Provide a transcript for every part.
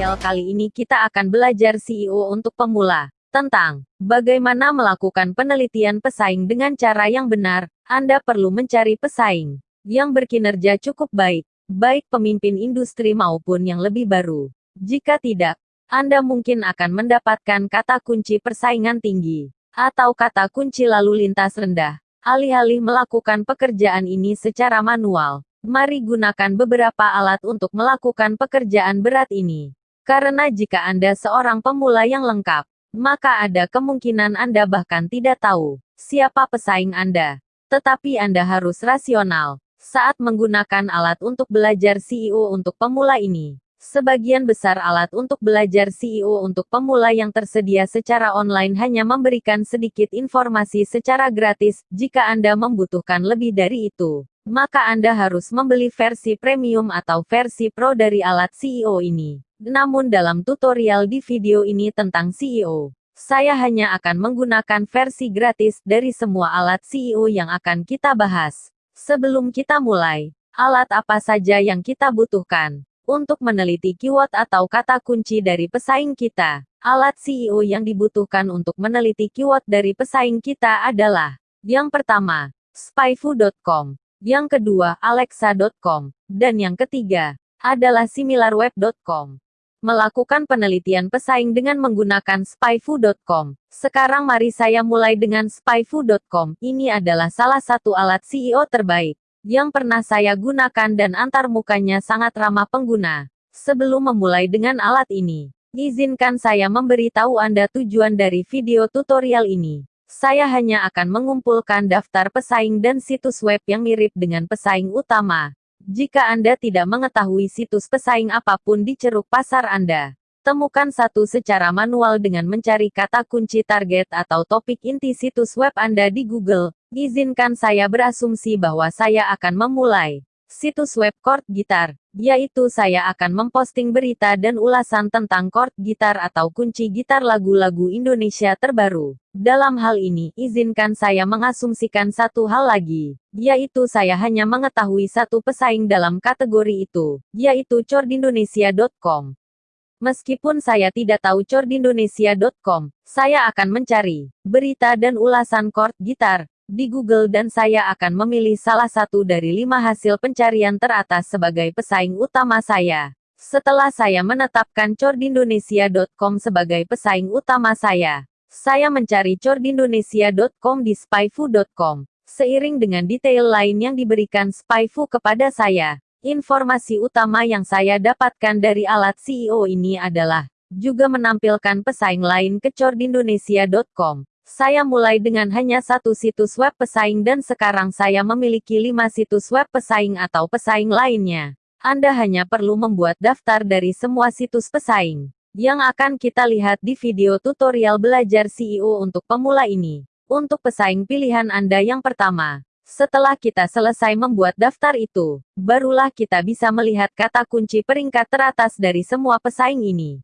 tutorial kali ini kita akan belajar CEO untuk pemula tentang bagaimana melakukan penelitian pesaing dengan cara yang benar. Anda perlu mencari pesaing yang berkinerja cukup baik, baik pemimpin industri maupun yang lebih baru. Jika tidak, Anda mungkin akan mendapatkan kata kunci persaingan tinggi atau kata kunci lalu lintas rendah. Alih-alih melakukan pekerjaan ini secara manual, Mari gunakan beberapa alat untuk melakukan pekerjaan berat ini. Karena jika Anda seorang pemula yang lengkap, maka ada kemungkinan Anda bahkan tidak tahu siapa pesaing Anda. Tetapi Anda harus rasional saat menggunakan alat untuk belajar CEO untuk pemula ini. Sebagian besar alat untuk belajar CEO untuk pemula yang tersedia secara online hanya memberikan sedikit informasi secara gratis. Jika Anda membutuhkan lebih dari itu, maka Anda harus membeli versi premium atau versi pro dari alat CEO ini. Namun dalam tutorial di video ini tentang CEO, saya hanya akan menggunakan versi gratis dari semua alat CEO yang akan kita bahas. Sebelum kita mulai, alat apa saja yang kita butuhkan untuk meneliti keyword atau kata kunci dari pesaing kita? Alat CEO yang dibutuhkan untuk meneliti keyword dari pesaing kita adalah yang pertama, spyfu.com. Yang kedua, Alexa.com. Dan yang ketiga, adalah similarweb.com. Melakukan penelitian pesaing dengan menggunakan spyfu.com. Sekarang mari saya mulai dengan spyfu.com. Ini adalah salah satu alat CEO terbaik yang pernah saya gunakan dan antar mukanya sangat ramah pengguna. Sebelum memulai dengan alat ini, izinkan saya memberitahu Anda tujuan dari video tutorial ini. Saya hanya akan mengumpulkan daftar pesaing dan situs web yang mirip dengan pesaing utama. Jika Anda tidak mengetahui situs pesaing apa pun di ceruk pasar Anda, temukan satu secara manual dengan mencari kata kunci target atau topik inti situs web Anda di Google. Izinkan saya berasumsi bahwa saya akan memulai situs web chord gitar, yaitu saya akan memposting berita dan ulasan tentang chord gitar atau kunci gitar lagu-lagu Indonesia terbaru. Dalam hal ini, izinkan saya mengasumsikan satu hal lagi, yaitu saya hanya mengetahui satu pesaing dalam kategori itu, yaitu chordindonesia.com. Meskipun saya tidak tahu chordindonesia.com, saya akan mencari berita dan ulasan chord gitar, di Google dan saya akan memilih salah satu dari lima hasil pencarian teratas sebagai pesaing utama saya. Setelah saya menetapkan chordindonesia.com sebagai pesaing utama saya, saya mencari chordindonesia.com di spyfu.com. Seiring dengan detail lain yang diberikan Spyfu kepada saya, informasi utama yang saya dapatkan dari alat CEO ini adalah juga menampilkan pesaing lain ke chordindonesia.com. Saya mulai dengan hanya satu situs web pesaing dan sekarang saya memiliki lima situs web pesaing atau pesaing lainnya. Anda hanya perlu membuat daftar dari semua situs pesaing yang akan kita lihat di video tutorial belajar CEO untuk pemula ini. Untuk pesaing pilihan Anda yang pertama, setelah kita selesai membuat daftar itu, barulah kita bisa melihat kata kunci peringkat teratas dari semua pesaing ini.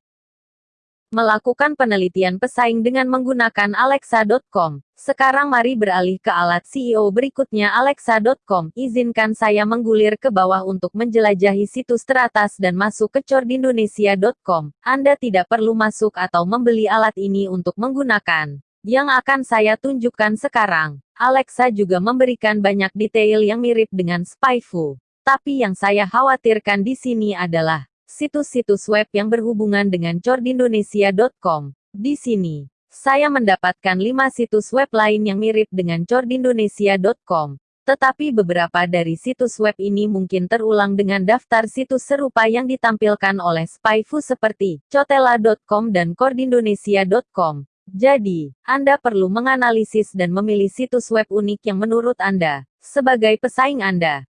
Melakukan penelitian pesaing dengan menggunakan Alexa.com. Sekarang mari beralih ke alat CEO berikutnya Alexa.com. Izinkan saya menggulir ke bawah untuk menjelajahi situs teratas dan masuk ke cordindonesia.com. Anda tidak perlu masuk atau membeli alat ini untuk menggunakan. Yang akan saya tunjukkan sekarang, Alexa juga memberikan banyak detail yang mirip dengan Spyfu. Tapi yang saya khawatirkan di sini adalah situs-situs web yang berhubungan dengan cordindonesia.com. Di sini, saya mendapatkan lima situs web lain yang mirip dengan cordindonesia.com. Tetapi beberapa dari situs web ini mungkin terulang dengan daftar situs serupa yang ditampilkan oleh Spyfu seperti cotela.com dan cordindonesia.com. Jadi, Anda perlu menganalisis dan memilih situs web unik yang menurut Anda sebagai pesaing Anda.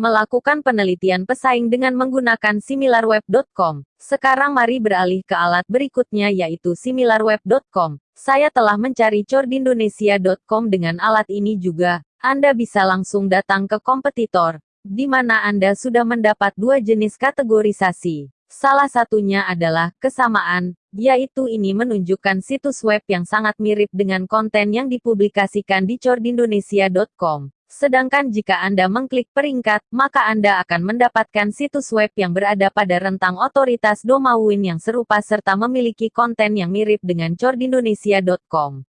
Melakukan penelitian pesaing dengan menggunakan similarweb.com. Sekarang mari beralih ke alat berikutnya yaitu similarweb.com. Saya telah mencari cordindonesia.com dengan alat ini juga. Anda bisa langsung datang ke kompetitor, di mana Anda sudah mendapat dua jenis kategorisasi. Salah satunya adalah kesamaan, yaitu ini menunjukkan situs web yang sangat mirip dengan konten yang dipublikasikan di cordindonesia.com. Sedangkan jika Anda mengklik peringkat, maka Anda akan mendapatkan situs web yang berada pada rentang otoritas domain yang serupa serta memiliki konten yang mirip dengan cordindonesia.com.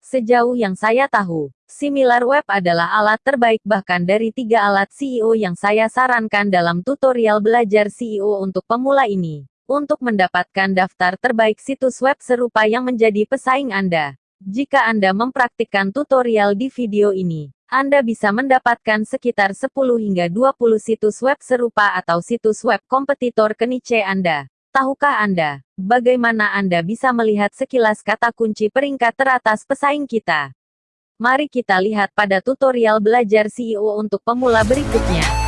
Sejauh yang saya tahu, SimilarWeb adalah alat terbaik bahkan dari tiga alat CEO yang saya sarankan dalam tutorial belajar CEO untuk pemula ini. Untuk mendapatkan daftar terbaik situs web serupa yang menjadi pesaing Anda, jika Anda mempraktikkan tutorial di video ini, Anda bisa mendapatkan sekitar 10 hingga 20 situs web serupa atau situs web kompetitor ke Anda. Tahukah Anda, bagaimana Anda bisa melihat sekilas kata kunci peringkat teratas pesaing kita? Mari kita lihat pada tutorial belajar CEO untuk pemula berikutnya.